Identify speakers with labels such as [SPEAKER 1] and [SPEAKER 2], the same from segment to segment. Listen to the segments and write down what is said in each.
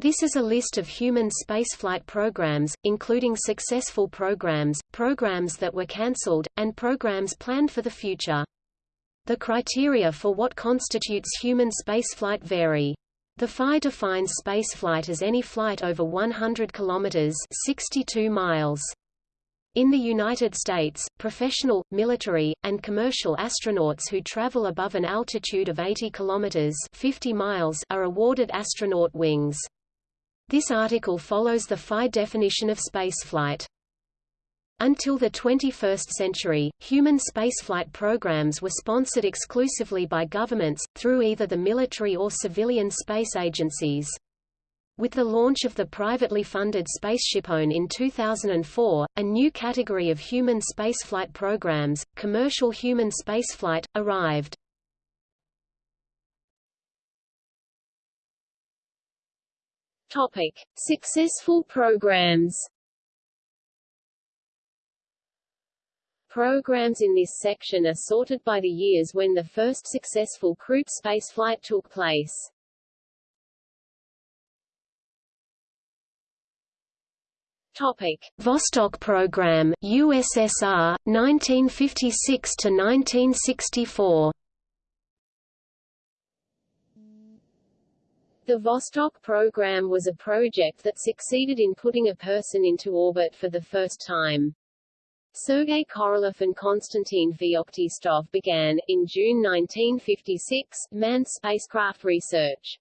[SPEAKER 1] This is a list of human spaceflight programs, including successful programs, programs that were cancelled, and programs planned for the future. The criteria for what constitutes human spaceflight vary. The FAI defines spaceflight as any flight over 100 kilometers (62 miles). In the United States, professional, military, and commercial astronauts who travel above an altitude of 80 kilometers (50 miles) are awarded astronaut wings. This article follows the FAI definition of spaceflight. Until the 21st century, human spaceflight programs were sponsored exclusively by governments, through either the military or civilian space agencies. With the launch of the privately funded SpaceshipOne in 2004, a new category of human spaceflight programs, commercial human spaceflight, arrived.
[SPEAKER 2] Topic: Successful programs. Programs in this section are sorted by the years when the first successful crewed spaceflight took place. Topic:
[SPEAKER 1] Vostok program, USSR, 1956 to 1964.
[SPEAKER 2] The Vostok program was a project that succeeded in putting a person into orbit for the first time. Sergei Korolev and Konstantin Feoktistov began, in June 1956, manned spacecraft research.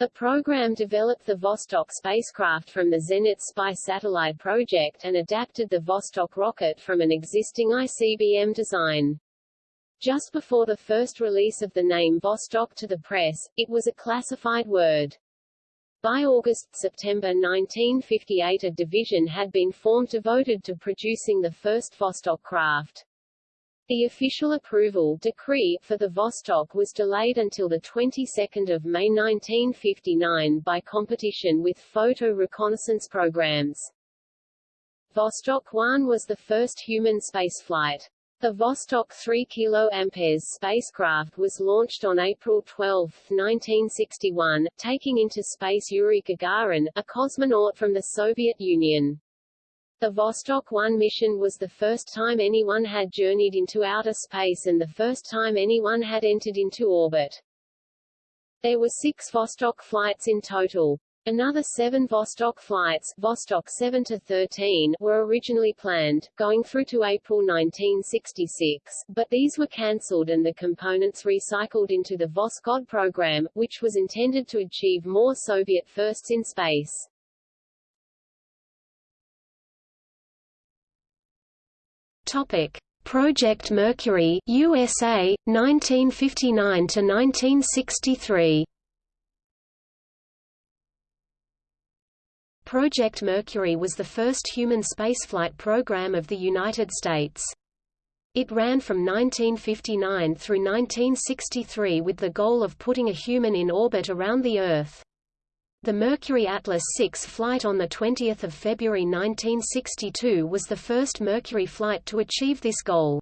[SPEAKER 2] The program developed the Vostok spacecraft from the Zenit Spy satellite project and adapted the Vostok rocket from an existing ICBM design. Just before the first release of the name Vostok to the press, it was a classified word. By August-September 1958 a division had been formed devoted to producing the first Vostok craft. The official approval decree for the Vostok was delayed until the 22nd of May 1959 by competition with photo reconnaissance programs. Vostok 1 was the first human spaceflight. The Vostok 3 kA spacecraft was launched on April 12, 1961, taking into space Yuri Gagarin, a cosmonaut from the Soviet Union. The Vostok 1 mission was the first time anyone had journeyed into outer space and the first time anyone had entered into orbit. There were six Vostok flights in total. Another seven Vostok flights Vostok 7 to 13 were originally planned, going through to April 1966, but these were cancelled and the components recycled into the Voskhod program, which was intended to achieve more Soviet firsts in space.
[SPEAKER 1] Topic: Project Mercury, USA, 1959 to 1963. Project Mercury was the first human spaceflight program of the United States. It ran from 1959 through 1963 with the goal of putting a human in orbit around the Earth. The Mercury Atlas 6 flight on 20 February 1962 was the first Mercury flight to achieve this goal.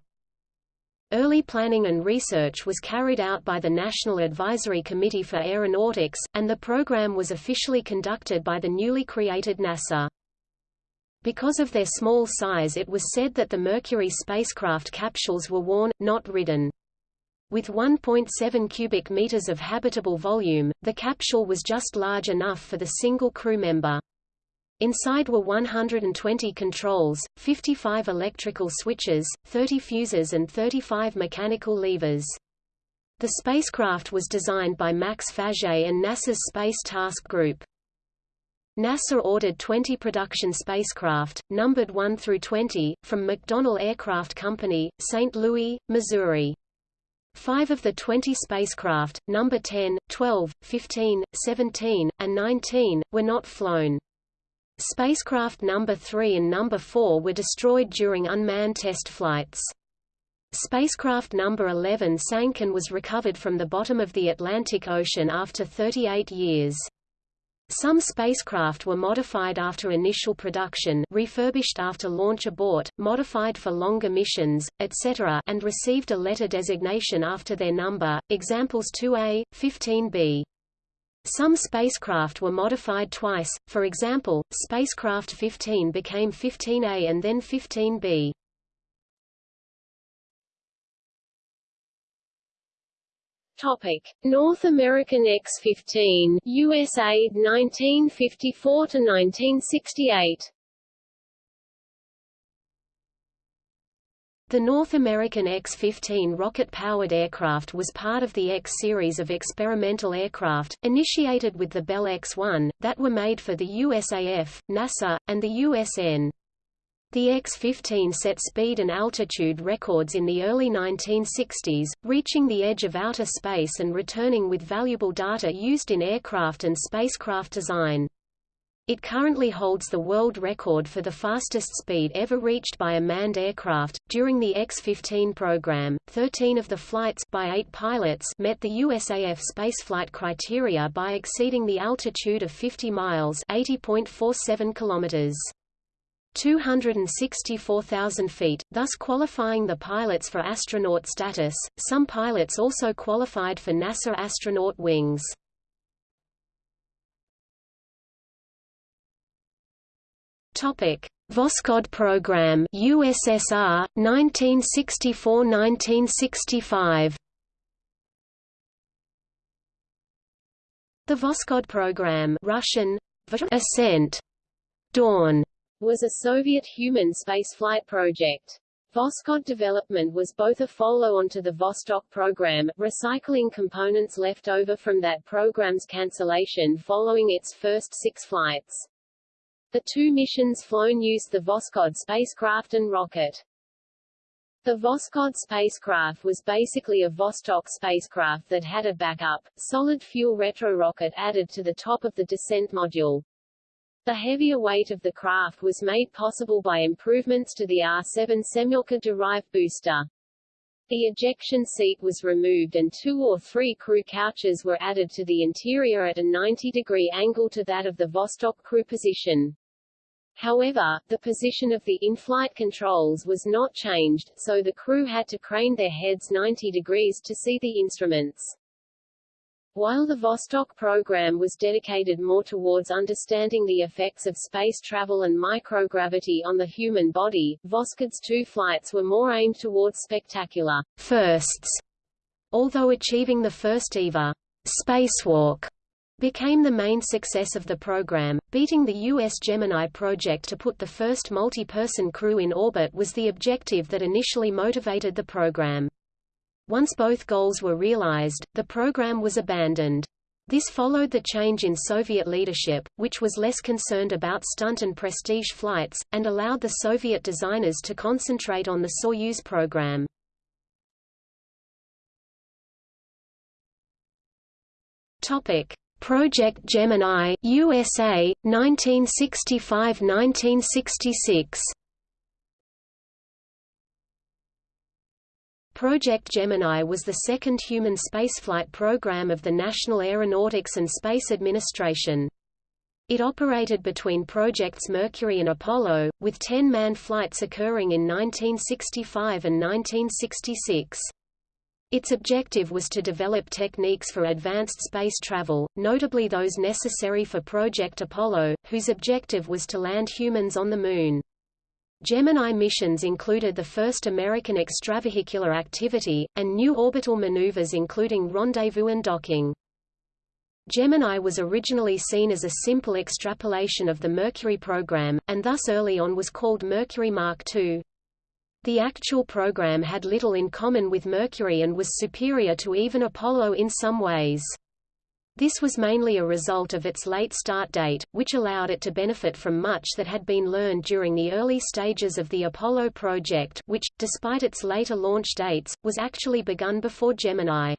[SPEAKER 1] Early planning and research was carried out by the National Advisory Committee for Aeronautics, and the program was officially conducted by the newly created NASA. Because of their small size it was said that the Mercury spacecraft capsules were worn, not ridden. With 1.7 cubic meters of habitable volume, the capsule was just large enough for the single crew member. Inside were 120 controls, 55 electrical switches, 30 fuses and 35 mechanical levers. The spacecraft was designed by Max Faget and NASA's Space Task Group. NASA ordered 20 production spacecraft, numbered 1 through 20, from McDonnell Aircraft Company, St. Louis, Missouri. Five of the 20 spacecraft, number 10, 12, 15, 17, and 19, were not flown. Spacecraft number 3 and number 4 were destroyed during unmanned test flights. Spacecraft number 11 sank and was recovered from the bottom of the Atlantic Ocean after 38 years. Some spacecraft were modified after initial production refurbished after launch abort, modified for longer missions, etc. and received a letter designation after their number, examples 2A, 15B. Some spacecraft were modified twice, for example, spacecraft 15 became 15A and then 15B.
[SPEAKER 2] Topic: North American X-15, USA 1954 to 1968.
[SPEAKER 1] The North American X-15 rocket-powered aircraft was part of the X series of experimental aircraft, initiated with the Bell X-1, that were made for the USAF, NASA, and the USN. The X-15 set speed and altitude records in the early 1960s, reaching the edge of outer space and returning with valuable data used in aircraft and spacecraft design. It currently holds the world record for the fastest speed ever reached by a manned aircraft. During the X-15 program, 13 of the flights by 8 pilots met the USAF spaceflight criteria by exceeding the altitude of 50 miles (80.47 kilometers). 264,000 feet, thus qualifying the pilots for astronaut status. Some pilots also qualified for NASA astronaut wings. Topic: Voskhod program, USSR, 1964–1965. The Voskhod program, Russian, Ascent, Dawn,
[SPEAKER 2] was a Soviet human spaceflight project. Voskhod development was both a follow-on to the Vostok program, recycling components left over from that program's cancellation following its first six flights. The two missions flown used the Voskhod spacecraft and rocket. The Voskhod spacecraft was basically a Vostok spacecraft that had a backup, solid-fuel retrorocket added to the top of the descent module. The heavier weight of the craft was made possible by improvements to the R-7 Semyorka-derived booster. The ejection seat was removed and two or three crew couches were added to the interior at a 90-degree angle to that of the Vostok crew position. However, the position of the in-flight controls was not changed, so the crew had to crane their heads 90 degrees to see the instruments. While the Vostok program was dedicated more towards understanding the effects of space travel and microgravity on the human body, Voskhod's two flights were more aimed towards spectacular
[SPEAKER 1] firsts, although achieving the first EVA spacewalk became the main success of the program. Beating the U.S. Gemini project to put the first multi-person crew in orbit was the objective that initially motivated the program. Once both goals were realized, the program was abandoned. This followed the change in Soviet leadership, which was less concerned about stunt and prestige flights, and allowed the Soviet designers to concentrate on the Soyuz program. Topic: Project Gemini USA 1965-1966 Project Gemini was the second human spaceflight program of the National Aeronautics and Space Administration. It operated between projects Mercury and Apollo, with 10 manned flights occurring in 1965 and 1966. Its objective was to develop techniques for advanced space travel, notably those necessary for Project Apollo, whose objective was to land humans on the Moon. Gemini missions included the first American extravehicular activity, and new orbital maneuvers including rendezvous and docking. Gemini was originally seen as a simple extrapolation of the Mercury program, and thus early on was called Mercury Mark II. The actual program had little in common with Mercury and was superior to even Apollo in some ways. This was mainly a result of its late start date, which allowed it to benefit from much that had been learned during the early stages of the Apollo project which, despite its later launch dates, was actually begun before Gemini.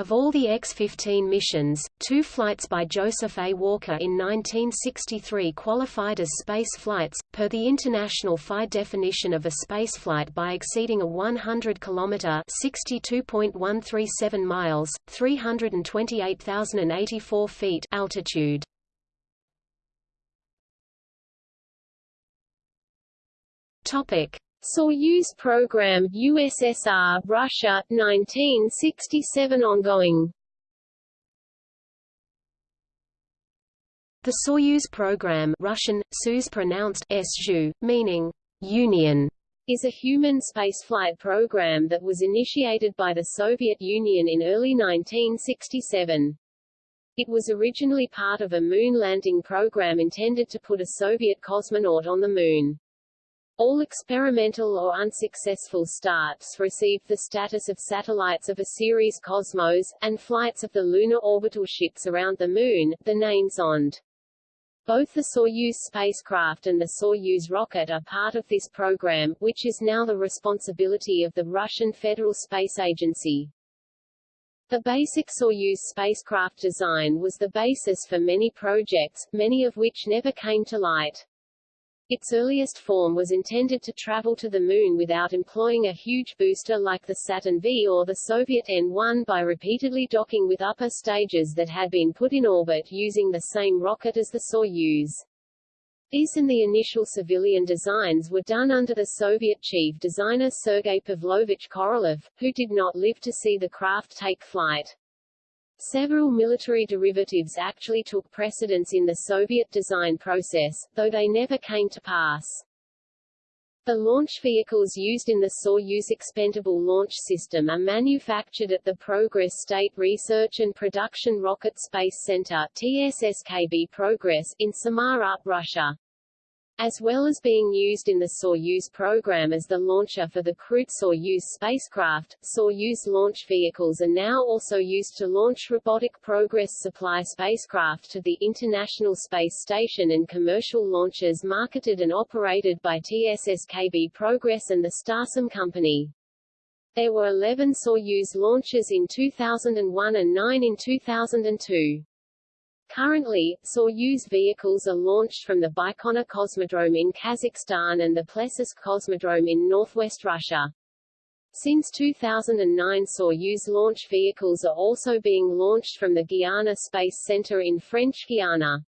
[SPEAKER 1] Of all the X-15 missions, two flights by Joseph A. Walker in 1963 qualified as space flights, per the International FAI definition of a spaceflight by exceeding a 100 km (62.137 miles, 328,084 feet) altitude. Topic: Soyuz program USSR Russia 1967 ongoing The Soyuz program Russian, Soyuz pronounced SU, meaning union,
[SPEAKER 2] is a human spaceflight program that was initiated by the Soviet Union in early 1967. It was originally part of a moon landing program intended to put a Soviet cosmonaut on the Moon. All experimental or unsuccessful starts received the status of satellites of a series Cosmos, and flights of the lunar orbital ships around the Moon, the name Zond. Both the Soyuz spacecraft and the Soyuz rocket are part of this program, which is now the responsibility of the Russian Federal Space Agency. The basic Soyuz spacecraft design was the basis for many projects, many of which never came to light. Its earliest form was intended to travel to the Moon without employing a huge booster like the Saturn V or the Soviet N-1 by repeatedly docking with upper stages that had been put in orbit using the same rocket as the Soyuz. These and the initial civilian designs were done under the Soviet chief designer Sergei Pavlovich Korolev, who did not live to see the craft take flight. Several military derivatives actually took precedence in the Soviet design process, though they never came to pass. The launch vehicles used in the Soyuz expendable launch system are manufactured at the Progress State Research and Production Rocket Space Center TSSKB Progress in Samara, Russia as well as being used in the Soyuz program as the launcher for the crewed Soyuz spacecraft. Soyuz launch vehicles are now also used to launch robotic Progress supply spacecraft to the International Space Station and commercial launches marketed and operated by TSSKB Progress and the Starsem Company. There were 11 Soyuz launches in 2001 and 9 in 2002. Currently, Soyuz vehicles are launched from the Baikonur Cosmodrome in Kazakhstan and the Plesetsk Cosmodrome in northwest Russia. Since 2009 Soyuz launch vehicles are also being launched from the Guiana Space Center in French Guiana.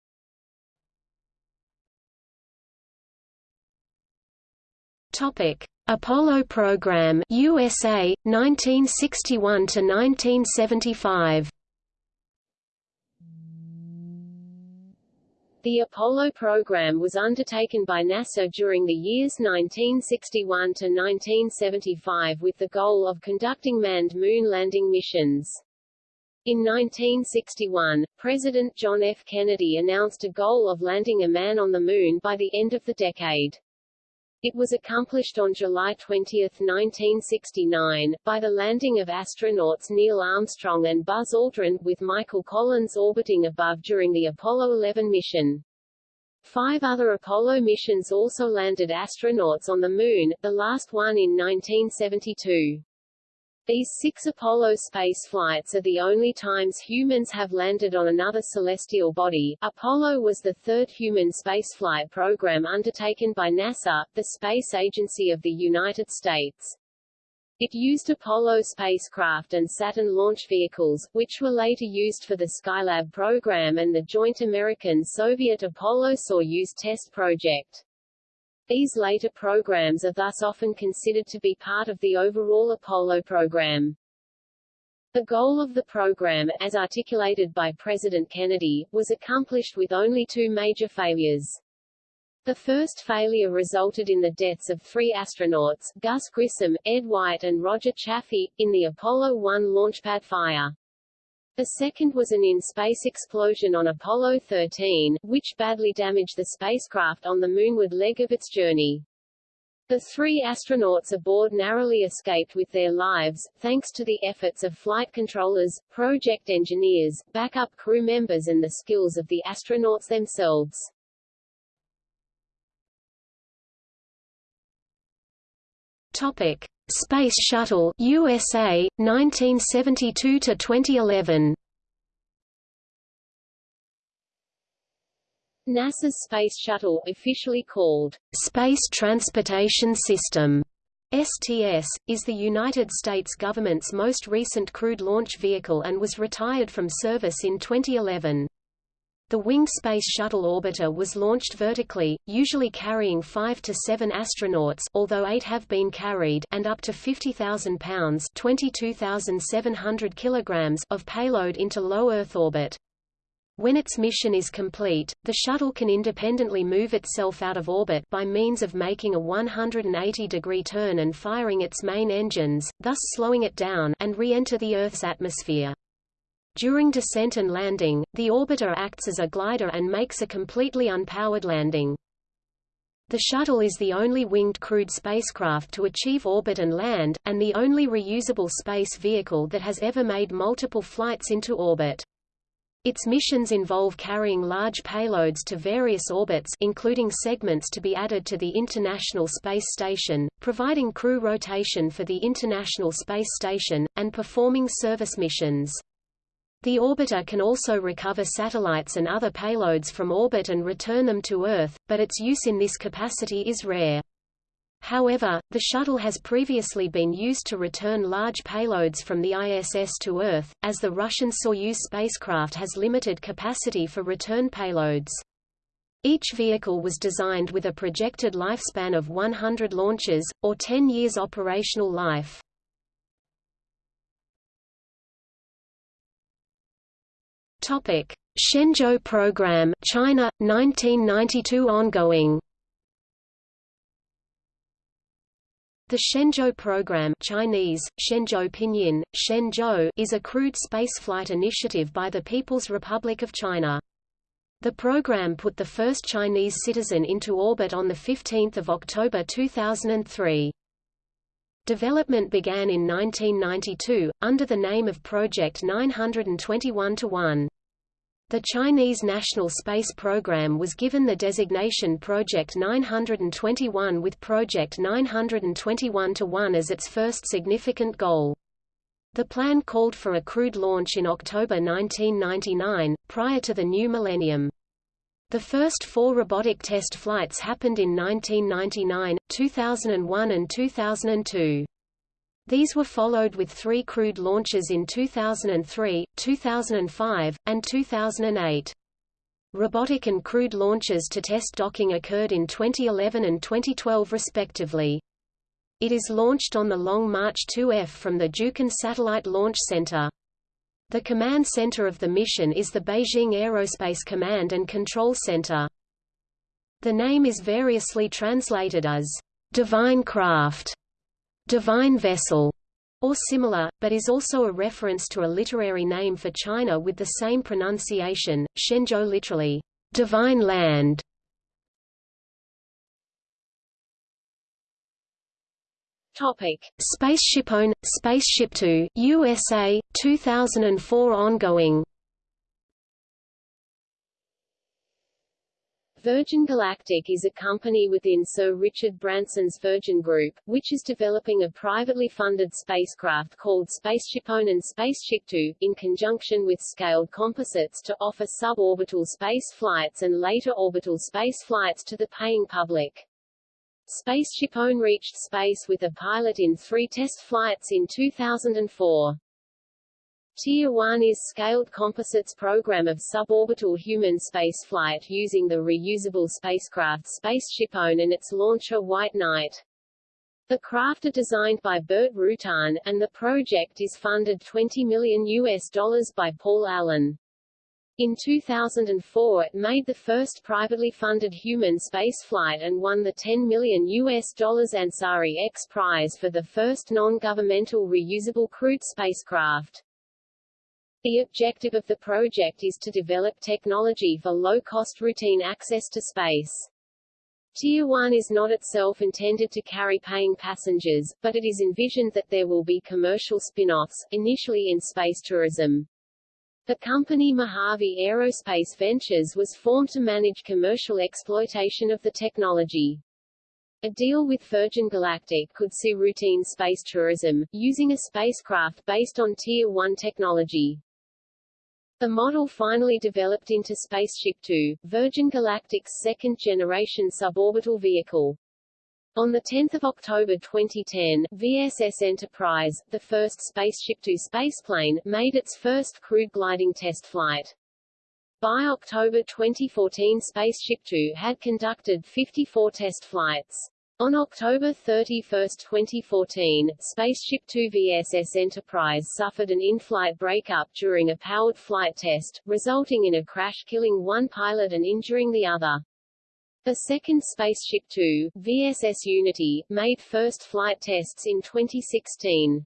[SPEAKER 1] Topic: Apollo program USA 1961 to 1975.
[SPEAKER 2] The Apollo program was undertaken by NASA during the years 1961 to 1975 with the goal of conducting manned moon landing missions. In 1961, President John F. Kennedy announced a goal of landing a man on the Moon by the end of the decade. It was accomplished on July 20, 1969, by the landing of astronauts Neil Armstrong and Buzz Aldrin, with Michael Collins orbiting above during the Apollo 11 mission. Five other Apollo missions also landed astronauts on the Moon, the last one in 1972. These six Apollo space flights are the only times humans have landed on another celestial body. Apollo was the third human spaceflight program undertaken by NASA, the space agency of the United States. It used Apollo spacecraft and Saturn launch vehicles, which were later used for the Skylab program and the joint American-Soviet Apollo-Soyuz test project. These later programs are thus often considered to be part of the overall Apollo program. The goal of the program, as articulated by President Kennedy, was accomplished with only two major failures. The first failure resulted in the deaths of three astronauts, Gus Grissom, Ed White and Roger Chaffee, in the Apollo 1 launchpad fire. The second was an in-space explosion on Apollo 13, which badly damaged the spacecraft on the moonward leg of its journey. The three astronauts aboard narrowly escaped with their lives, thanks to the efforts of flight controllers, project engineers, backup crew members and the skills of the astronauts themselves.
[SPEAKER 1] Topic: Space Shuttle USA 1972 to 2011.
[SPEAKER 2] NASA's Space Shuttle, officially called
[SPEAKER 1] Space Transportation System STS, is the United States government's most recent crewed launch vehicle and was retired from service in 2011. The winged Space Shuttle orbiter was launched vertically, usually carrying 5 to 7 astronauts although 8 have been carried and up to 50,000 pounds 22,700 kilograms of payload into low Earth orbit. When its mission is complete, the shuttle can independently move itself out of orbit by means of making a 180-degree turn and firing its main engines, thus slowing it down, and re-enter the Earth's atmosphere. During descent and landing, the orbiter acts as a glider and makes a completely unpowered landing. The shuttle is the only winged crewed spacecraft to achieve orbit and land, and the only reusable space vehicle that has ever made multiple flights into orbit. Its missions involve carrying large payloads to various orbits including segments to be added to the International Space Station, providing crew rotation for the International Space Station, and performing service missions. The orbiter can also recover satellites and other payloads from orbit and return them to Earth, but its use in this capacity is rare. However, the shuttle has previously been used to return large payloads from the ISS to Earth, as the Russian Soyuz spacecraft has limited capacity for return payloads. Each vehicle was designed with a projected lifespan of 100 launches, or 10 years operational life. Shenzhou program China, 1992 ongoing The Shenzhou program Chinese, Shenzhou Pinyin, Shenzhou is a crewed spaceflight initiative by the People's Republic of China. The program put the first Chinese citizen into orbit on 15 October 2003. Development began in 1992, under the name of Project 921-1. The Chinese National Space Program was given the designation Project 921 with Project 921-1 as its first significant goal. The plan called for a crewed launch in October 1999, prior to the new millennium. The first four robotic test flights happened in 1999, 2001 and 2002. These were followed with three crewed launches in 2003, 2005, and 2008. Robotic and crewed launches to test docking occurred in 2011 and 2012 respectively. It is launched on the Long March 2F from the Jiuquan Satellite Launch Center. The command center of the mission is the Beijing Aerospace Command and Control Center. The name is variously translated as divine craft divine vessel, or similar, but is also a reference to a literary name for China with the same pronunciation, Shenzhou literally, divine land.
[SPEAKER 2] Topic:
[SPEAKER 1] SpaceshipOne, Spaceship Two, USA, 2004 ongoing.
[SPEAKER 2] Virgin Galactic is a company within Sir Richard Branson's Virgin Group, which is developing a privately funded spacecraft called SpaceshipOne and SpaceshipTwo, in conjunction with Scaled Composites to offer suborbital space flights and later orbital space flights to the paying public. SpaceshipOne reached space with a pilot in three test flights in 2004. Tier 1 is Scaled Composites program of suborbital human spaceflight using the reusable spacecraft SpaceshipOne and its launcher White Knight. The craft are designed by Burt Rutan, and the project is funded 20 million US dollars by Paul Allen. In 2004 it made the first privately funded human spaceflight and won the 10 million US dollars Ansari X prize for the first non-governmental reusable crewed spacecraft. The objective of the project is to develop technology for low-cost routine access to space. Tier 1 is not itself intended to carry paying passengers, but it is envisioned that there will be commercial spin-offs, initially in space tourism. The company Mojave Aerospace Ventures was formed to manage commercial exploitation of the technology. A deal with Virgin Galactic could see routine space tourism, using a spacecraft based on Tier 1 technology. The model finally developed into Spaceship Two, Virgin Galactic's second-generation suborbital vehicle. On 10 October 2010, VSS Enterprise, the first Spaceship Two spaceplane, made its first crewed gliding test flight. By October 2014 Spaceship Two had conducted 54 test flights. On October 31, 2014, Spaceship Two VSS Enterprise suffered an in-flight breakup during a powered flight test, resulting in a crash killing one pilot and injuring the other. A second Spaceship Two, VSS Unity, made first flight tests in 2016.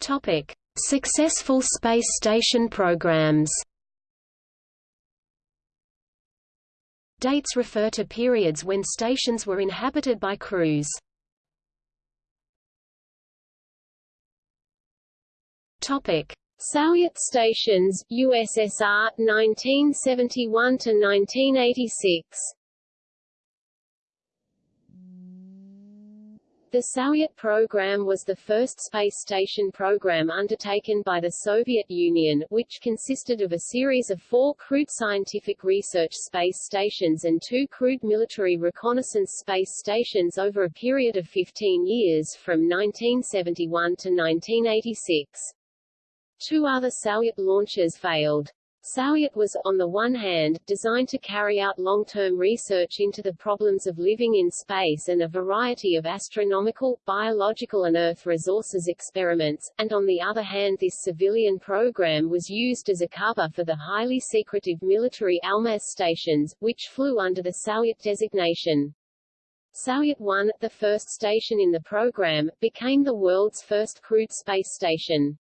[SPEAKER 1] Topic: Successful space station programs. Dates refer to periods when stations were inhabited by crews. Topic:
[SPEAKER 2] Salyut stations, USSR 1971 to 1986. The Salyut program was the first space station program undertaken by the Soviet Union, which consisted of a series of four crewed scientific research space stations and two crewed military reconnaissance space stations over a period of 15 years from 1971 to 1986. Two other Salyut launches failed. Salyut was, on the one hand, designed to carry out long-term research into the problems of living in space and a variety of astronomical, biological and Earth resources experiments, and on the other hand this civilian program was used as a cover for the highly secretive military Almaz stations, which flew under the Salyut designation. Salyut 1, the first station in the program, became the world's first crewed space station.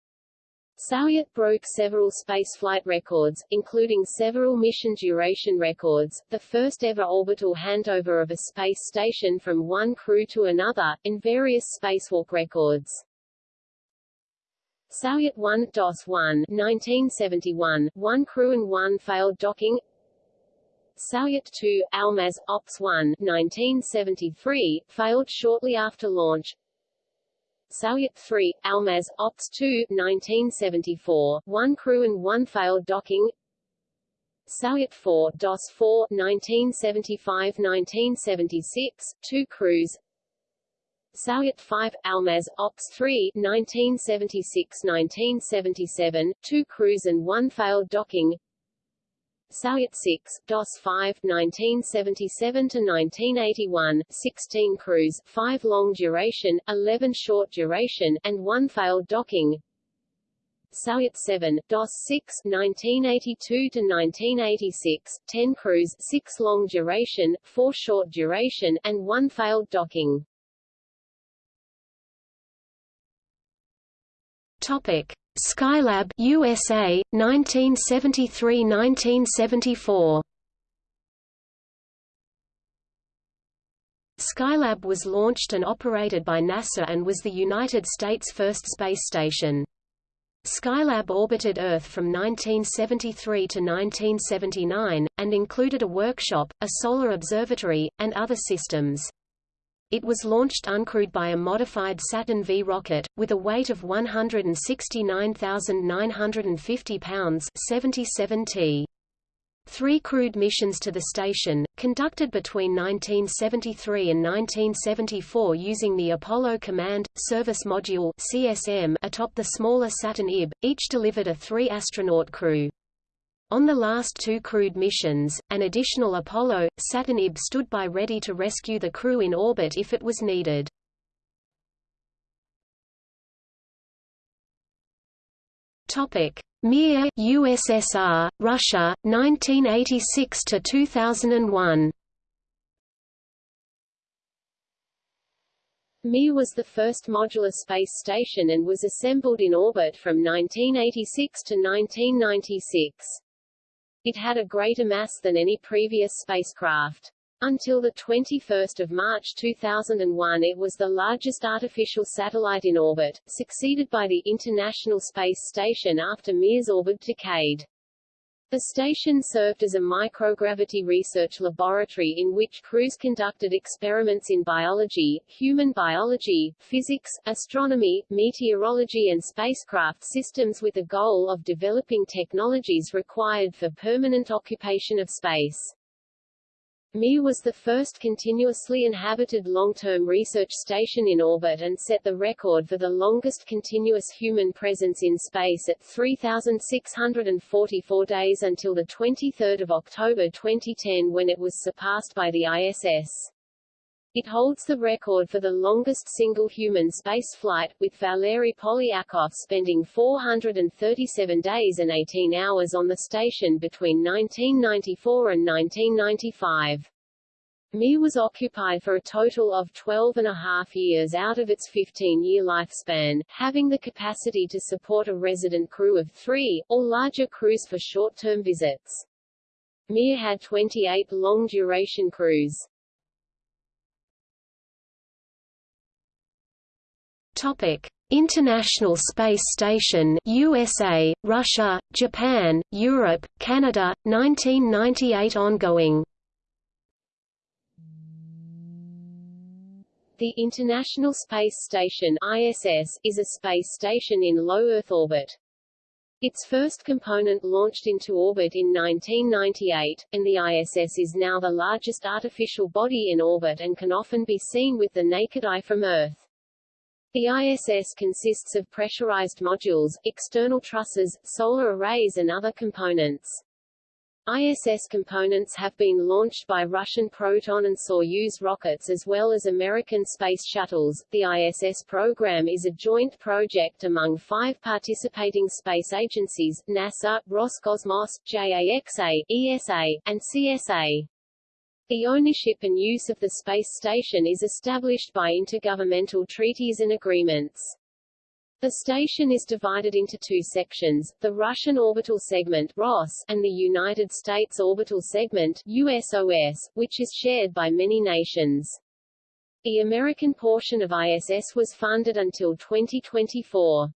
[SPEAKER 2] Salyut broke several spaceflight records, including several mission duration records, the first ever orbital handover of a space station from one crew to another, and various spacewalk records. Salyut 1 DOS 1 1971, one crew and one failed docking Salyut 2, Almaz, Ops 1 1973, failed shortly after launch Salyut 3, Almaz, Ops 2 1974, one crew and one failed docking. Salyut 4, DOS 4 1975-1976, two crews. Salyut 5, Almaz, Ops 3 1976-1977, two crews and one failed docking Salyut 6, DOS 5, 1977 to 1981, 16 crews, 5 long duration, 11 short duration, and 1 failed docking. Salyut 7, DOS 6, 1982 to 1986, 10 crews, 6 long duration, 4 short duration, and 1 failed docking.
[SPEAKER 1] Topic: Skylab USA 1973-1974 Skylab was launched and operated by NASA and was the United States' first space station. Skylab orbited Earth from 1973 to 1979, and included a workshop, a solar observatory, and other systems. It was launched uncrewed by a modified Saturn V rocket, with a weight of 169,950 pounds 77 t. Three crewed missions to the station, conducted between 1973 and 1974 using the Apollo Command, Service Module CSM atop the smaller Saturn IB, each delivered a three-astronaut crew. On the last two crewed missions, an additional Apollo, Saturn IB stood by ready to rescue the crew in orbit if it was needed. Topic: Mir, USSR, Russia, 1986 to 2001.
[SPEAKER 2] Mir was the first modular space station and was assembled in orbit from 1986 to 1996. It had a greater mass than any previous spacecraft. Until 21 March 2001 it was the largest artificial satellite in orbit, succeeded by the International Space Station after Mir's orbit decayed. The station served as a microgravity research laboratory in which crews conducted experiments in biology, human biology, physics, astronomy, meteorology and spacecraft systems with the goal of developing technologies required for permanent occupation of space. Mir was the first continuously inhabited long-term research station in orbit and set the record for the longest continuous human presence in space at 3,644 days until 23 October 2010 when it was surpassed by the ISS. It holds the record for the longest single human spaceflight, with Valery Polyakov spending 437 days and 18 hours on the station between 1994 and 1995. Mir was occupied for a total of 12 and a half years out of its 15-year lifespan, having the capacity to support a resident crew of three, or larger crews for short-term visits. Mir had 28 long-duration crews.
[SPEAKER 1] Topic: International Space Station USA, Russia, Japan, Europe, Canada, 1998 ongoing.
[SPEAKER 2] The International Space Station ISS is a space station in low Earth orbit. Its first component launched into orbit in 1998, and the ISS is now the largest artificial body in orbit and can often be seen with the naked eye from Earth. The ISS consists of pressurized modules, external trusses, solar arrays and other components. ISS components have been launched by Russian Proton and Soyuz rockets as well as American space shuttles. The ISS program is a joint project among five participating space agencies, NASA, Roscosmos, JAXA, ESA, and CSA. The ownership and use of the space station is established by intergovernmental treaties and agreements. The station is divided into two sections, the Russian Orbital Segment ROS, and the United States Orbital Segment USOS, which is shared by many nations. The American portion of ISS was funded until 2024.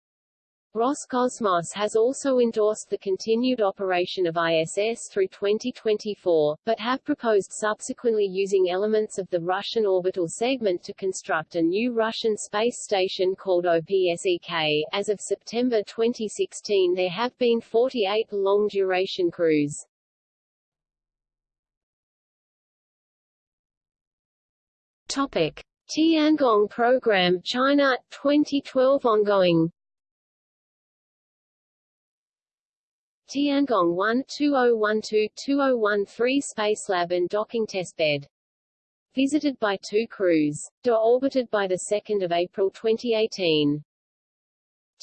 [SPEAKER 2] Roscosmos has also endorsed the continued operation of ISS through 2024, but have proposed subsequently using elements of the Russian orbital segment to construct a new Russian space station called OPSEK. As of September 2016 there have been 48 long-duration crews.
[SPEAKER 1] Topic.
[SPEAKER 2] Tiangong Program China 2012 ongoing Tiangong 1 2012-2013 Spacelab and docking testbed. Visited by two crews. Deorbited by 2 April 2018.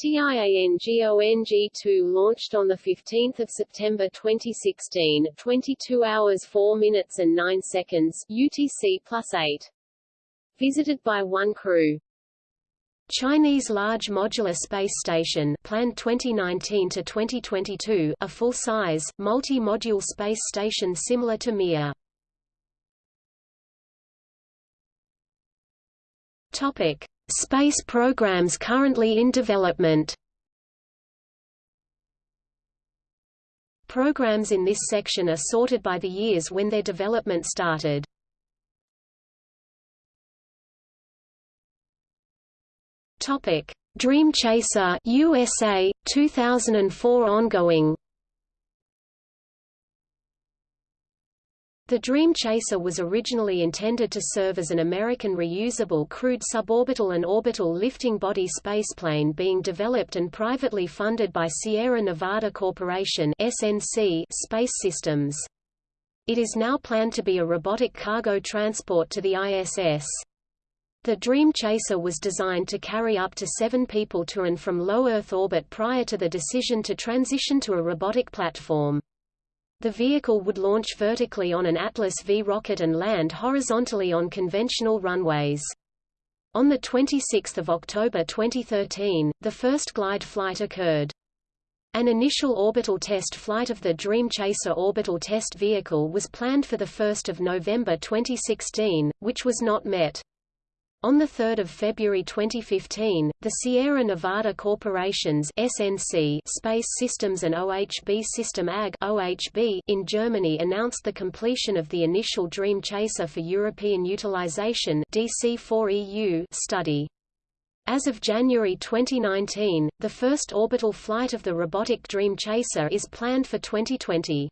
[SPEAKER 2] Tiangong-2 launched on 15 September 2016, 22 hours 4 minutes and 9 seconds UTC plus 8. Visited by one crew.
[SPEAKER 1] Chinese Large Modular Space Station planned 2019 to 2022, a full-size, multi-module space station similar to Mir. Topic: Space programs currently in development. Programs in this section are sorted by the years when their development started. Topic: Dream Chaser USA 2004 ongoing. The Dream Chaser was originally intended to serve as an American reusable crewed suborbital and orbital lifting body spaceplane being developed and privately funded by Sierra Nevada Corporation SNC Space Systems. It is now planned to be a robotic cargo transport to the ISS. The Dream Chaser was designed to carry up to seven people to and from low Earth orbit prior to the decision to transition to a robotic platform. The vehicle would launch vertically on an Atlas V rocket and land horizontally on conventional runways. On 26 October 2013, the first glide flight occurred. An initial orbital test flight of the Dream Chaser orbital test vehicle was planned for 1 November 2016, which was not met. On 3 February 2015, the Sierra Nevada Corporations SNC Space Systems and OHB System AG OHB in Germany announced the completion of the initial Dream Chaser for European Utilization DC4EU study. As of January 2019, the first orbital flight of the robotic Dream Chaser is planned for 2020.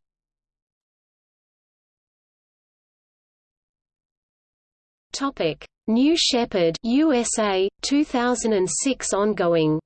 [SPEAKER 1] Topic: New Shepard, USA, 2006 ongoing.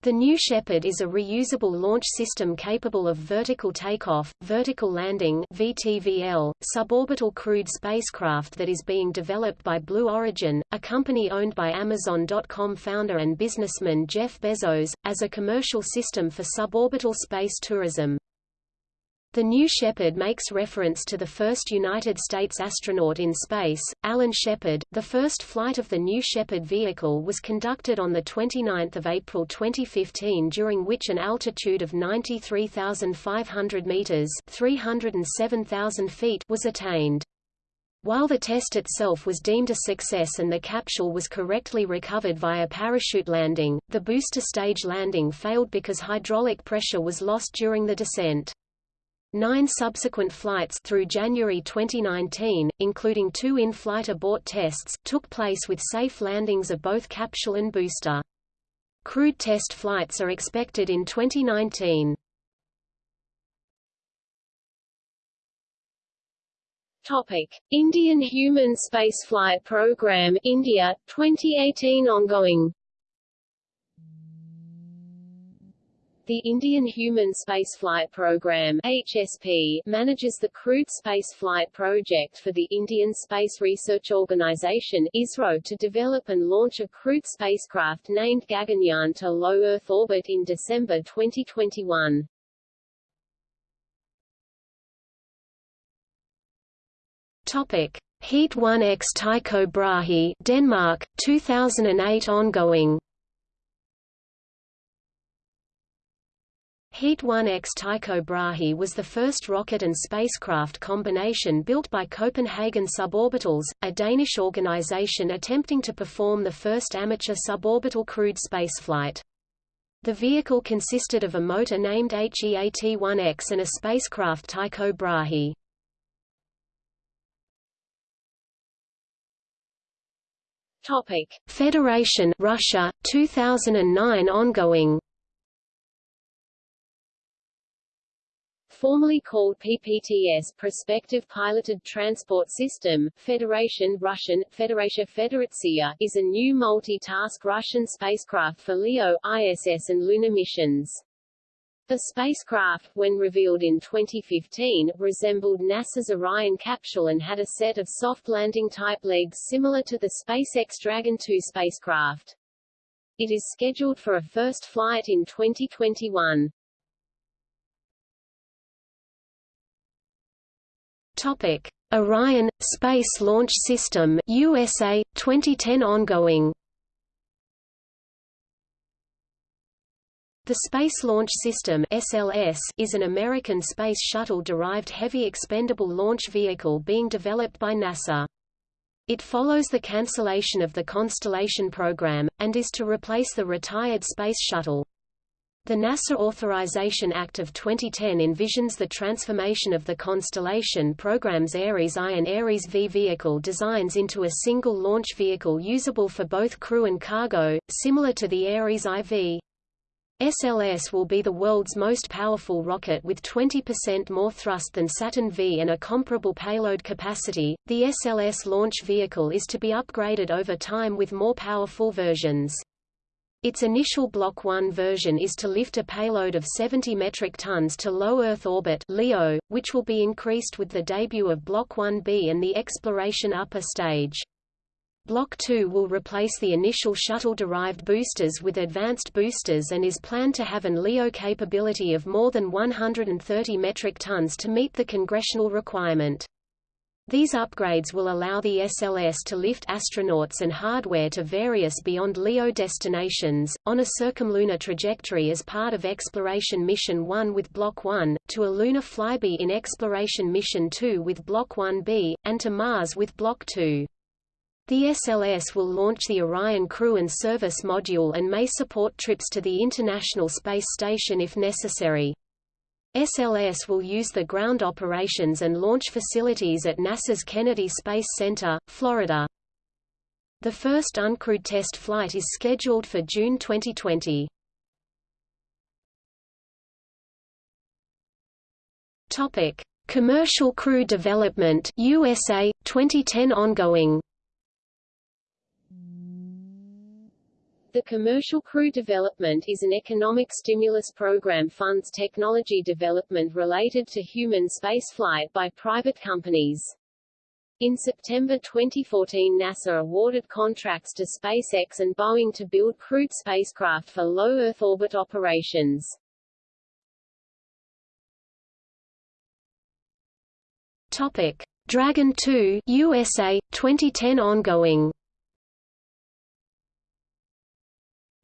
[SPEAKER 1] The New Shepard is a reusable launch system capable of vertical takeoff, vertical landing (VTVL), suborbital crewed spacecraft that is being developed by Blue Origin, a company owned by Amazon.com founder and businessman Jeff Bezos, as a commercial system for suborbital space tourism. The New Shepard makes reference to the first United States astronaut in space, Alan Shepard. The first flight of the New Shepard vehicle was conducted on 29 April 2015 during which an altitude of 93,500 meters (307,000 feet) was attained. While the test itself was deemed a success and the capsule was correctly recovered via parachute landing, the booster stage landing failed because hydraulic pressure was lost during the descent. Nine subsequent flights through January 2019, including two in-flight abort tests, took place with safe landings of both capsule and booster. Crewed test flights are expected in 2019.
[SPEAKER 2] Topic: Indian Human Spaceflight Program India 2018 ongoing. The Indian Human Spaceflight Program HSP manages the crewed spaceflight project for the Indian Space Research Organisation ISRO to develop and launch a crewed spacecraft named Gaganyaan to low Earth orbit in December 2021.
[SPEAKER 1] Topic: Heat 1X Tycho Brahe, Denmark, 2008 ongoing. Heat 1X Tycho Brahe was the first rocket and spacecraft combination built by Copenhagen Suborbitals, a Danish organization attempting to perform the first amateur suborbital crewed spaceflight. The vehicle consisted of a motor named HEAT-1X and a spacecraft Tycho Brahe.
[SPEAKER 2] Topic:
[SPEAKER 1] Federation Russia 2009 ongoing
[SPEAKER 2] formerly called PPTS Prospective Piloted Transport System, Federation Russian, Federation Federatsia, is a new multi-task Russian spacecraft for LEO, ISS and lunar missions. The spacecraft, when revealed in 2015, resembled NASA's Orion capsule and had a set of soft landing-type legs similar to the SpaceX Dragon 2 spacecraft. It is scheduled for a first flight in 2021.
[SPEAKER 1] Topic: Orion Space Launch System USA 2010 ongoing. The Space Launch System (SLS) is an American space shuttle-derived heavy expendable launch vehicle being developed by NASA. It follows the cancellation of the Constellation program, and is to replace the retired Space Shuttle. The NASA Authorization Act of 2010 envisions the transformation of the Constellation program's Ares I and Ares V vehicle designs into a single launch vehicle usable for both crew and cargo, similar to the Ares IV. SLS will be the world's most powerful rocket with 20% more thrust than Saturn V and a comparable payload capacity. The SLS launch vehicle is to be upgraded over time with more powerful versions. Its initial Block 1 version is to lift a payload of 70 metric tons to low Earth orbit LEO, which will be increased with the debut of Block 1B and the exploration upper stage. Block 2 will replace the initial shuttle-derived boosters with advanced boosters and is planned to have an LEO capability of more than 130 metric tons to meet the congressional requirement. These upgrades will allow the SLS to lift astronauts and hardware to various beyond LEO destinations, on a circumlunar trajectory as part of Exploration Mission 1 with Block 1, to a lunar flyby in Exploration Mission 2 with Block 1B, and to Mars with Block 2. The SLS will launch the Orion Crew and Service Module and may support trips to the International Space Station if necessary. SLS will use the ground operations and launch facilities at NASA's Kennedy Space Center, Florida. The first uncrewed test flight is scheduled for June 2020. Topic: Commercial Crew Development USA 2010 ongoing
[SPEAKER 2] The Commercial Crew Development is an economic stimulus program funds technology development related to human spaceflight by private companies. In September 2014 NASA awarded contracts to SpaceX and Boeing to build crewed spacecraft for low Earth orbit operations.
[SPEAKER 1] Topic: Dragon 2 USA 2010 ongoing.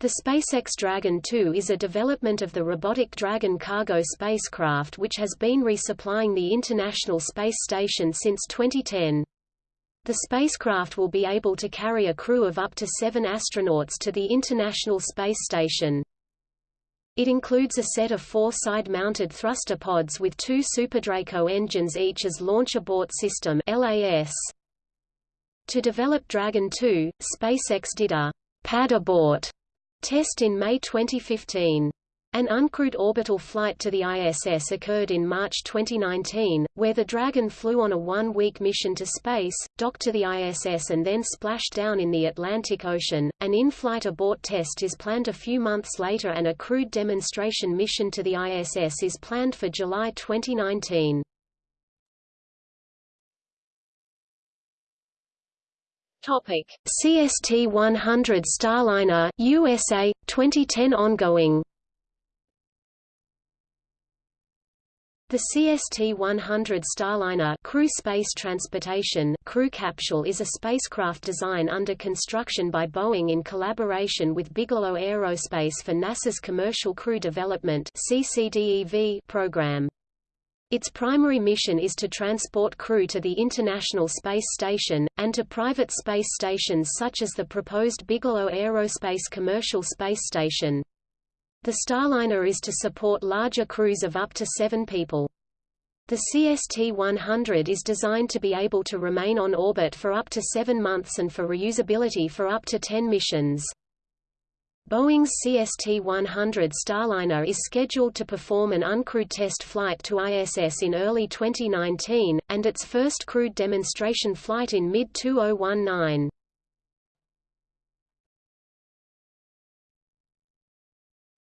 [SPEAKER 1] The SpaceX Dragon 2 is a development of the robotic Dragon cargo spacecraft which has been resupplying the International Space Station since 2010. The spacecraft will be able to carry a crew of up to seven astronauts to the International Space Station. It includes a set of four side-mounted thruster pods with two SuperDraco engines each as Launch Abort System LAS. To develop Dragon 2, SpaceX did a pad abort test in May 2015. An uncrewed orbital flight to the ISS occurred in March 2019, where the Dragon flew on a one-week mission to space, docked to the ISS and then splashed down in the Atlantic Ocean. An in-flight abort test is planned a few months later and a crewed demonstration mission to the ISS is planned for July 2019.
[SPEAKER 2] Topic:
[SPEAKER 1] CST-100 Starliner USA 2010 ongoing. The CST-100 Starliner crew space transportation crew capsule is a spacecraft design under construction by Boeing in collaboration with Bigelow Aerospace for NASA's Commercial Crew Development program. Its primary mission is to transport crew to the International Space Station, and to private space stations such as the proposed Bigelow Aerospace Commercial Space Station. The Starliner is to support larger crews of up to seven people. The CST-100 is designed to be able to remain on orbit for up to seven months and for reusability for up to 10 missions. Boeing's CST-100 Starliner is scheduled to perform an uncrewed test flight to ISS in early 2019, and its first crewed demonstration flight in mid-2019.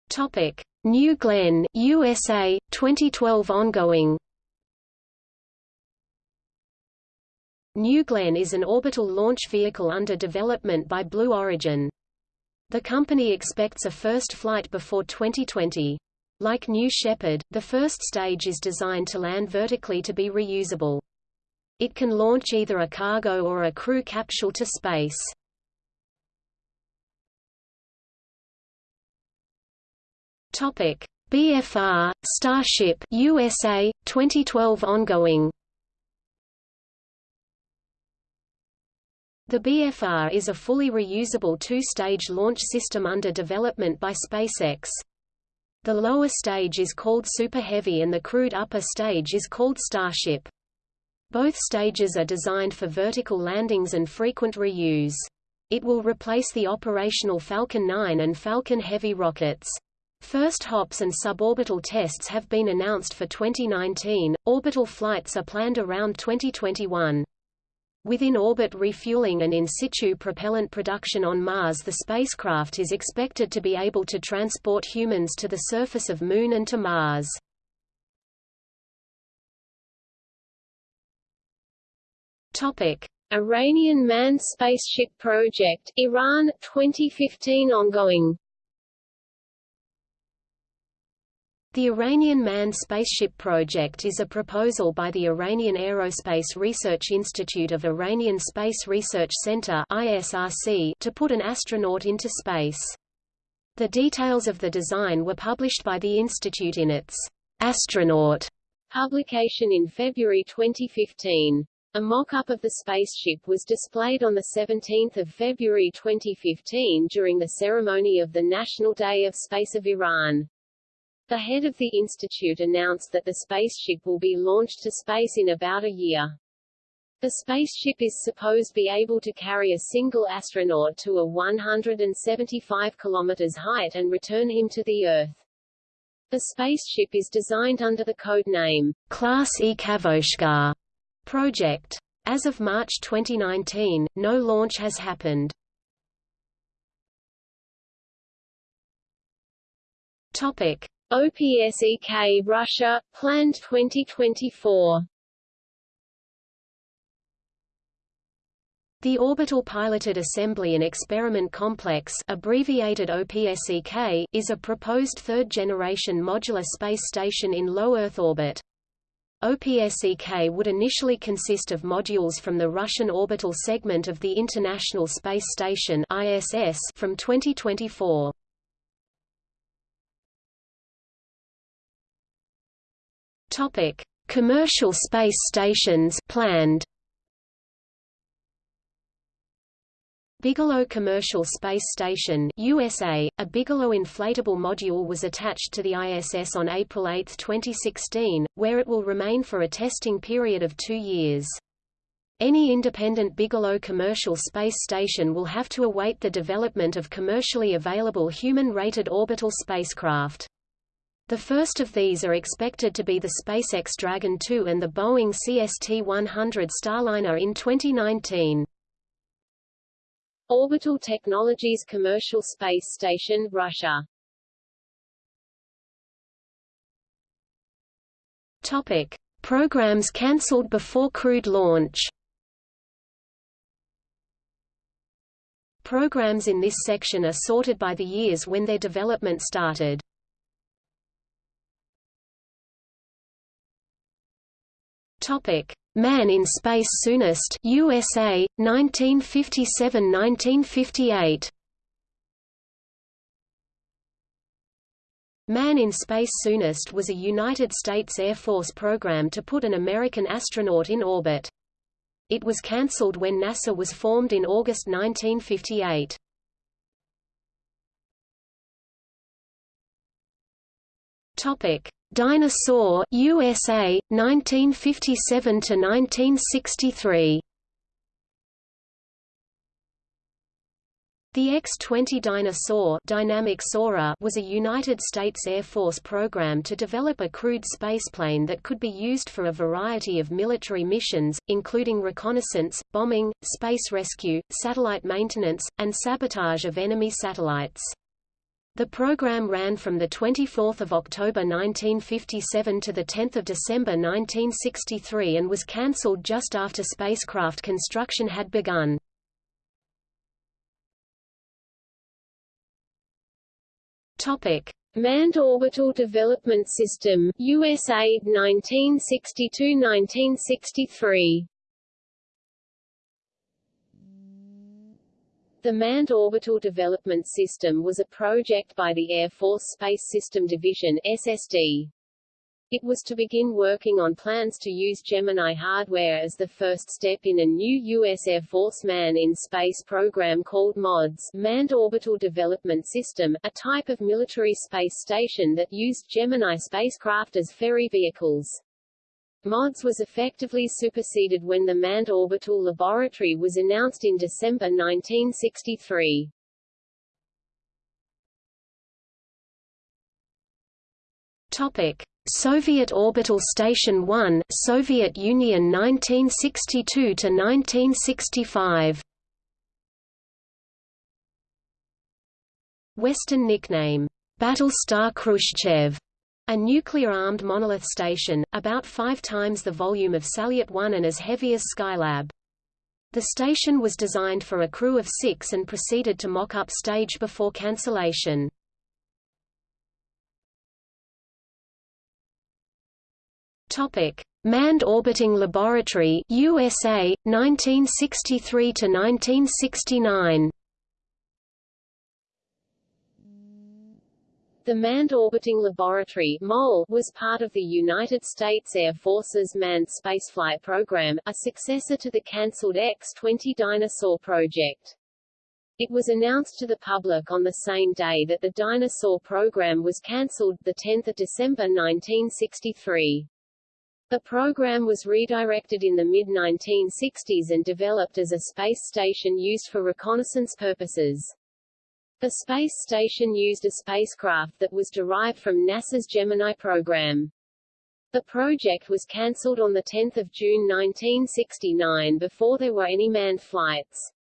[SPEAKER 1] Topic: New Glenn, USA, 2012 ongoing. New Glenn is an orbital launch vehicle under development by Blue Origin. The company expects a first flight before 2020. Like New Shepard, the first stage is designed to land vertically to be reusable. It can launch either a cargo or a crew capsule to space. Topic: BFR Starship USA 2012 ongoing. The BFR is a fully reusable two-stage launch system under development by SpaceX. The lower stage is called Super Heavy and the crewed upper stage is called Starship. Both stages are designed for vertical landings and frequent reuse. It will replace the operational Falcon 9 and Falcon Heavy rockets. First hops and suborbital tests have been announced for 2019, orbital flights are planned around 2021. Within orbit refueling and in situ propellant production on Mars the spacecraft is expected to be able to transport humans to the surface of Moon and to Mars.
[SPEAKER 2] Iranian manned spaceship project Iran 2015 ongoing
[SPEAKER 1] The Iranian Manned Spaceship Project is a proposal by the Iranian Aerospace Research Institute of Iranian Space Research Center ISRC to put an astronaut into space. The details of the design were published by the institute in its Astronaut
[SPEAKER 2] publication in February 2015. A mock-up of the spaceship was displayed on 17 February 2015 during the ceremony of the National Day of Space of Iran. The head of the institute announced that the spaceship will be launched to space in about a year. The spaceship is supposed to be able to carry a single astronaut to a 175 km height and return him to the Earth. The spaceship is designed under the code name
[SPEAKER 1] Class E Kavoshgar project. As of March 2019, no launch has happened. Topic:
[SPEAKER 2] OPSEK Russia planned 2024.
[SPEAKER 1] The Orbital Piloted Assembly and Experiment Complex abbreviated OPSEK, is a proposed third-generation modular space station in low Earth orbit. OPSEK would initially consist of modules from the Russian orbital segment of the International Space Station ISS from 2024. Topic: Commercial space stations planned. Bigelow Commercial Space Station USA, a Bigelow inflatable module was attached to the ISS on April 8, 2016, where it will remain for a testing period of two years. Any independent Bigelow commercial space station will have to await the development of commercially available human-rated orbital spacecraft. The first of these are expected to be the SpaceX Dragon 2 and the Boeing CST-100 Starliner in 2019.
[SPEAKER 2] Orbital Technologies Commercial Space Station, Russia.
[SPEAKER 1] Topic: Programs cancelled before crewed launch. Programs in this section are sorted by the years when their development started. Topic: Man in Space Soonest USA 1957-1958 Man in Space Soonest was a United States Air Force program to put an American astronaut in orbit. It was cancelled when NASA was formed in August 1958. Topic: Dyna-Soar USA 1957 to 1963 The X-20 Dyna-Soar Dynamic Soarer was a United States Air Force program to develop a crewed spaceplane that could be used for a variety of military missions, including reconnaissance, bombing, space rescue, satellite maintenance, and sabotage of enemy satellites. The program ran from 24 October 1957 to 10 December 1963 and was cancelled just after spacecraft construction had begun.
[SPEAKER 2] Manned Orbital Development System USA 1962–1963 The Manned Orbital Development System was a project by the Air Force Space System Division SSD. It was to begin working on plans to use Gemini hardware as the first step in a new U.S. Air Force Man in Space program called MODS Manned Orbital Development System, a type of military space station that used Gemini spacecraft as ferry vehicles. MODS was effectively superseded when the Manned Orbital Laboratory was announced in December 1963.
[SPEAKER 1] Topic: Soviet Orbital Station 1, Soviet Union 1962 to 1965. Western nickname Battlestar Khrushchev a nuclear-armed monolith station, about five times the volume of Salyut 1 and as heavy as Skylab. The station was designed for a crew of six and proceeded to mock-up stage before cancellation. Topic: Manned Orbiting Laboratory USA 1963 to 1969.
[SPEAKER 2] The Manned Orbiting Laboratory MOL, was part of the United States Air Force's Manned Spaceflight Program, a successor to the cancelled X-20 Dyna-Soar project. It was announced to the public on the same day that the Dyna-Soar program was cancelled, 10 December 1963. The program was redirected in the mid-1960s and developed as a space station used for reconnaissance purposes. The space station used a spacecraft that was derived from NASA's Gemini program. The project was cancelled on 10 June 1969 before there were any manned flights.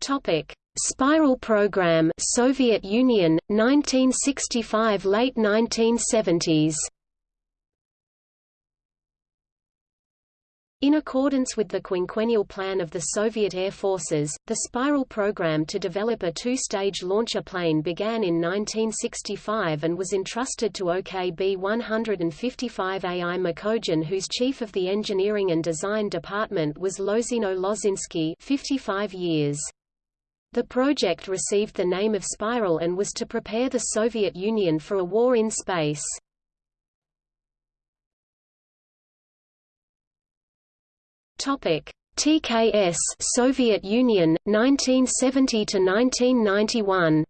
[SPEAKER 1] Topic: Spiral Program, Soviet Union, 1965 late 1970s. In accordance with the quinquennial plan of the Soviet Air Forces, the Spiral program to develop a two-stage launcher plane began in 1965 and was entrusted to OKB-155 AI Mikoyan whose chief of the engineering and design department was Lozino Lozinsky 55 years. The project received the name of Spiral and was to prepare the Soviet Union for a war in space. Topic: TKS Soviet Union 1970 to 1991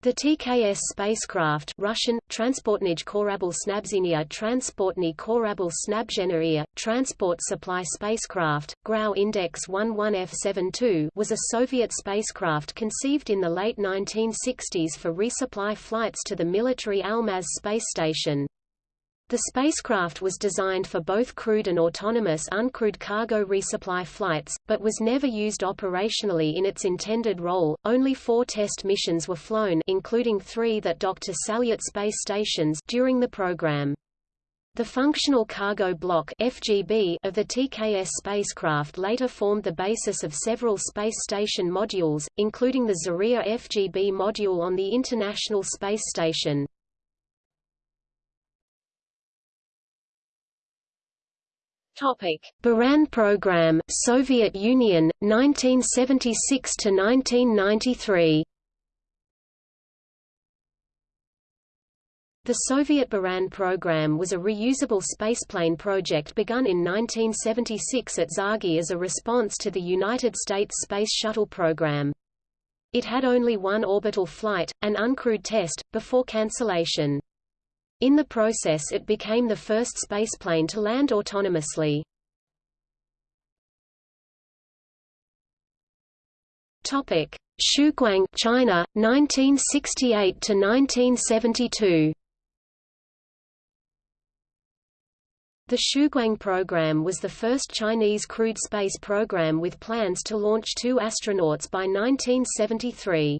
[SPEAKER 1] The TKS spacecraft Russian, Transportnij Korabl Snabzhenia Transportny Korabl Snabzheneria, Transport Supply Spacecraft, Grau Index 11F72 was a Soviet spacecraft conceived in the late 1960s for resupply flights to the military Almaz space station. The spacecraft was designed for both crewed and autonomous uncrewed cargo resupply flights, but was never used operationally in its intended role. Only four test missions were flown, including three that docked to Salyut space stations during the program. The Functional Cargo Block (FGB) of the TKS spacecraft later formed the basis of several space station modules, including the Zarya FGB module on the International Space Station.
[SPEAKER 2] Topic:
[SPEAKER 1] Buran Program, Soviet Union, 1976 to 1993. The Soviet Buran program was a reusable spaceplane project begun in 1976 at TsAGI as a response to the United States Space Shuttle program. It had only one orbital flight, an uncrewed test, before cancellation. In the process it became the first spaceplane to land autonomously. Topic: Xuguang, China, 1968 to 1972. The Xuguang program was the first Chinese crewed space program with plans to launch two astronauts by 1973.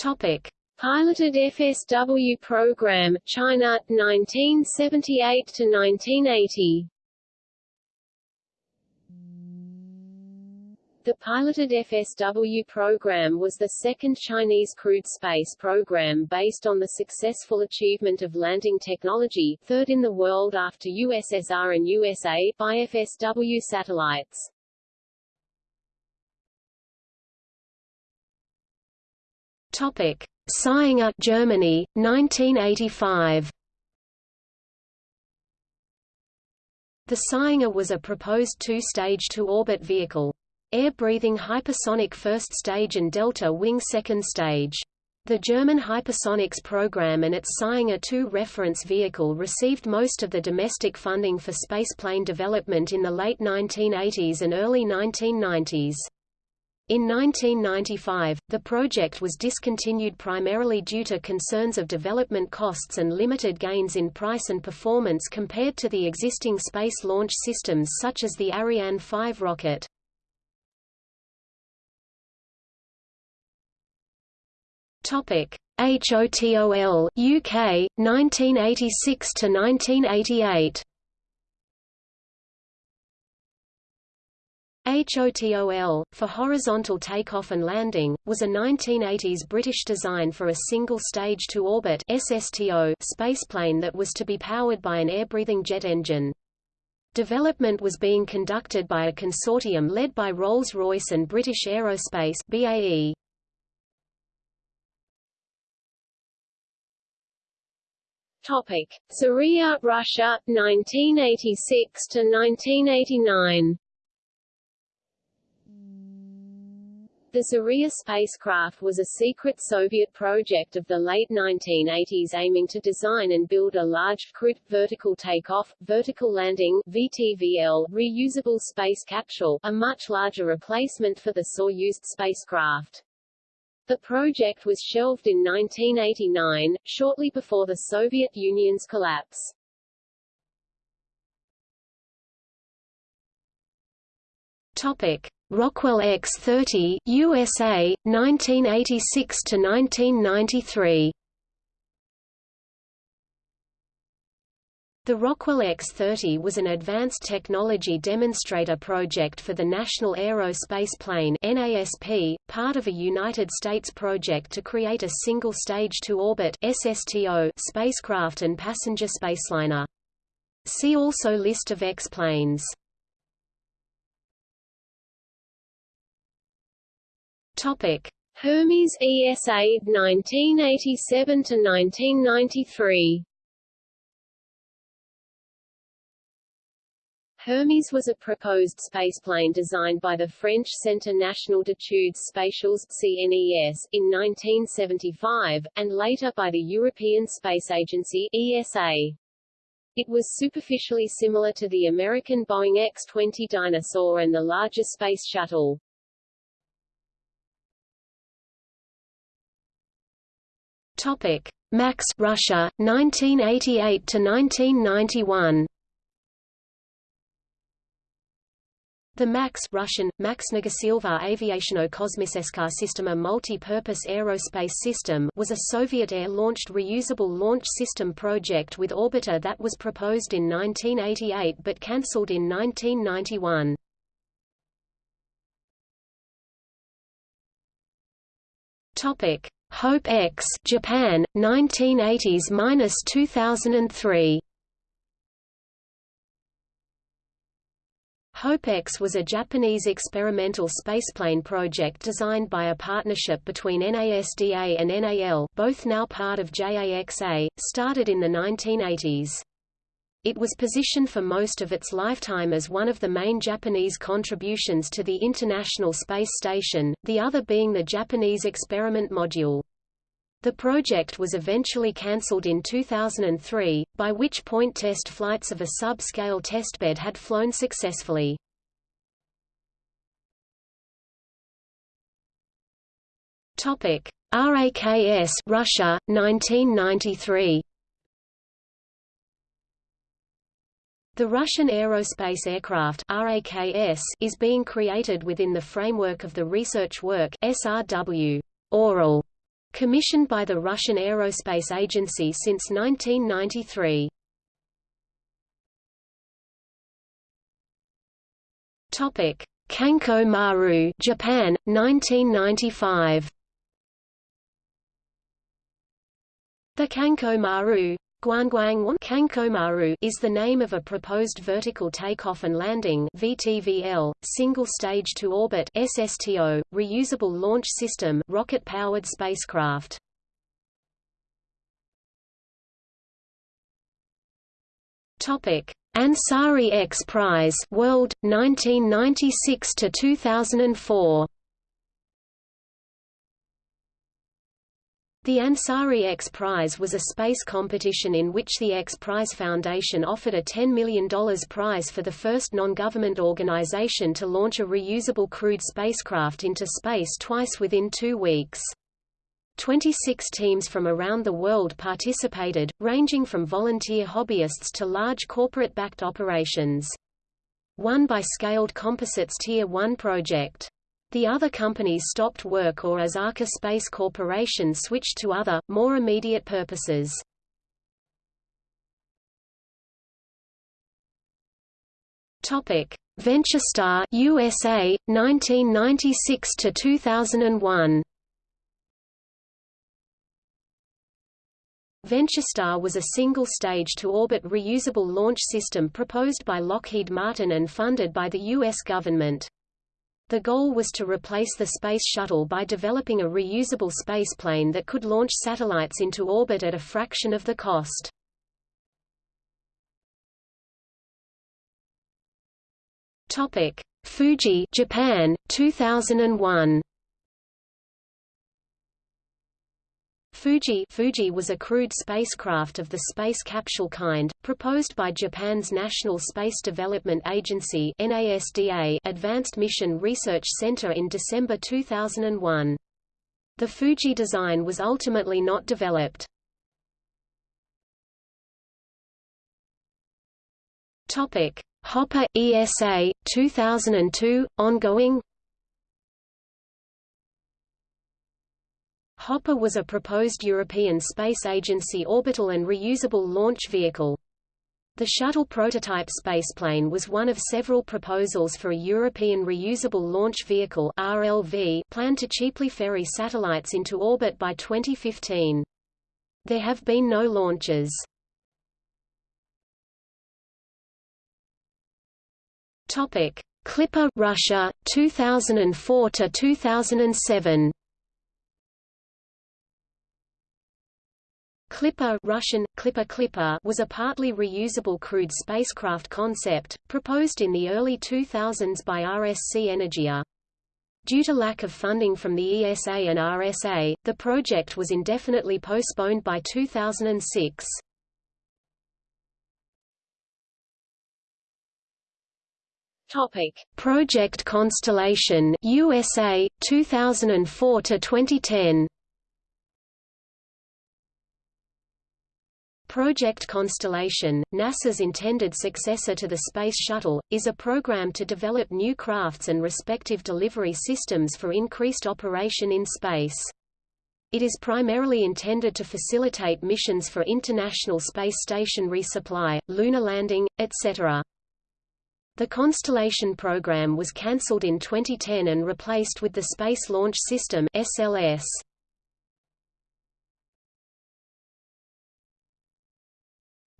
[SPEAKER 2] Topic: Piloted FSW program, China, 1978 to 1980. The piloted FSW program was the second Chinese crewed space program based on the successful achievement of landing technology, third in the world after USSR and USA, by FSW satellites.
[SPEAKER 1] Topic: Sänger, Germany, 1985. The Sänger was a proposed two-stage two-orbit vehicle. Air-breathing hypersonic first stage and delta wing second stage. The German hypersonics program and its Sänger 2 reference vehicle received most of the domestic funding for spaceplane development in the late 1980s and early 1990s. In 1995, the project was discontinued primarily due to concerns of development costs and limited gains in price and performance compared to the existing space launch systems such as the Ariane 5 rocket. Topic: HOTOL UK 1986 to 1988. HOTOL, for horizontal takeoff and landing, was a 1980s British design for a single-stage to-orbit SSTO spaceplane that was to be powered by an air-breathing jet engine. Development was being conducted by a consortium led by Rolls-Royce and British Aerospace BAE.
[SPEAKER 2] Topic: Zarya, Russia, 1986 to 1989. The Zarya spacecraft was a secret Soviet project of the late 1980s aiming to design and build a large, crewed, vertical takeoff, vertical landing VTVL, reusable space capsule, a much larger replacement for the Soyuz spacecraft. The project was shelved in 1989, shortly before the Soviet Union's collapse.
[SPEAKER 1] Topic. Rockwell X-30, USA, 1986 to 1993. The Rockwell X-30 was an advanced technology demonstrator project for the National Aerospace Plane (NASP), part of a United States project to create a single-stage to-orbit (SSTO) spacecraft and passenger spaceliner. See also List of X-planes. Topic:
[SPEAKER 2] Hermes ESA 1987 to 1993. Hermes was a proposed spaceplane designed by the French Centre National d'études spatiales CNES in 1975, and later by the European Space Agency ESA. It was superficially similar to the American Boeing X-20 Dyna-Soar and the larger Space Shuttle.
[SPEAKER 1] Topic: Max Russia 1988 to 1991. The MAX Russian, MAX Maksnogosilva Aviationno-Kosmiseska Systema multi-purpose aerospace system was a Soviet air-launched reusable launch system project with orbiter that was proposed in 1988 but cancelled in 1991. Topic: Hope X, Japan, 1980s–2003. HOPE-X was a Japanese experimental spaceplane project designed by a partnership between NASDA and NAL both now part of JAXA, started in the 1980s. It was positioned for most of its lifetime as one of the main Japanese contributions to the International Space Station, the other being the Japanese experiment module. The project was eventually cancelled in 2003, by which point test flights of a sub-scale testbed had flown successfully. Topic: RAKS Russia 1993 The Russian Aerospace Aircraft RAKS is being created within the framework of the research work SRW Oryol commissioned by the Russian Aerospace Agency since 1993. Topic: Kanko Maru, Japan, 1995. The Kanko Maru Kankomaru is the name of a proposed vertical takeoff and landing VTVL, single stage to orbit SSTO, reusable launch system rocket-powered spacecraft. Topic: Ansari X Prize World 1996 to 2004. The Ansari X Prize was a space competition in which the X Prize Foundation offered a $10 million prize for the first non-government organization to launch a reusable crewed spacecraft into space twice within two weeks. 26 teams from around the world participated, ranging from volunteer hobbyists to large corporate-backed operations. Won by Scaled Composites Tier 1 project. The other companies stopped work or as Arca Space Corporation switched to other, more immediate purposes. Topic: VentureStar USA 1996 to 2001. VentureStar was a single-stage to-orbit reusable launch system proposed by Lockheed Martin and funded by the U.S. government. The goal was to replace the Space Shuttle by developing a reusable spaceplane that could launch satellites into orbit at a fraction of the cost. Topic: Fuji, Japan, 2001. Fuji Fuji was a crewed spacecraft of the space capsule kind, proposed by Japan's National Space Development Agency NASDA Advanced Mission Research Center in December 2001. The Fuji design was ultimately not developed. Topic: Hopper ESA 2002 ongoing Hopper was a proposed European Space Agency orbital and reusable launch vehicle. The shuttle prototype spaceplane was one of several proposals for a European Reusable Launch Vehicle RLV planned to cheaply ferry satellites into orbit by 2015. There have been no launches. Topic: Clipper Russia 2004 to 2007. Clipper Russian, Clipper Clipper was a partly reusable crewed spacecraft concept, proposed in the early 2000s by RSC Energia. Due to lack of funding from the ESA and RSA, the project was indefinitely postponed by 2006.
[SPEAKER 2] Topic:
[SPEAKER 1] Project Constellation USA 2004 to 2010. Project Constellation, NASA's intended successor to the Space Shuttle, is a program to develop new crafts and respective delivery systems for increased operation in space. It is primarily intended to facilitate missions for International Space Station resupply, lunar landing, etc. The Constellation program was cancelled in 2010 and replaced with the Space Launch System SLS.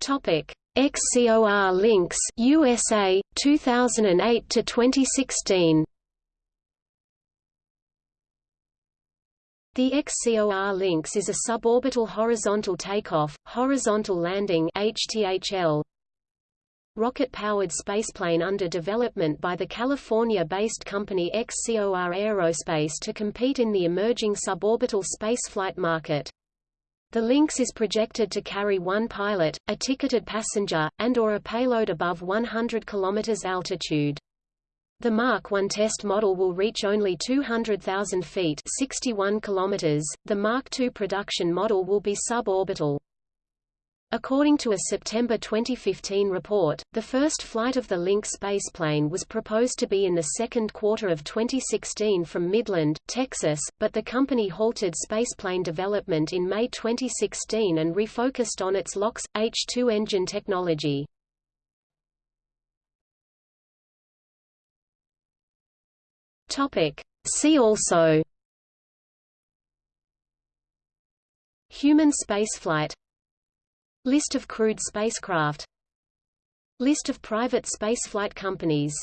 [SPEAKER 1] Topic: XCOR Lynx USA 2008 to 2016. The XCOR Lynx is a suborbital horizontal takeoff, horizontal landing HTHL rocket-powered spaceplane under development by the California-based company XCOR Aerospace to compete in the emerging suborbital spaceflight market. The Lynx is projected to carry one pilot, a ticketed passenger, and or a payload above 100 km altitude. The Mark 1 test model will reach only 200,000 feet 61 km. The Mark II production model will be suborbital. According to a September 2015 report, the first flight of the Lynx spaceplane was proposed to be in the second quarter of 2016 from Midland, Texas, but the company halted spaceplane development in May 2016 and refocused on its LOX, H-2 engine technology. See also Human spaceflight List of crewed spacecraft. List of private spaceflight companies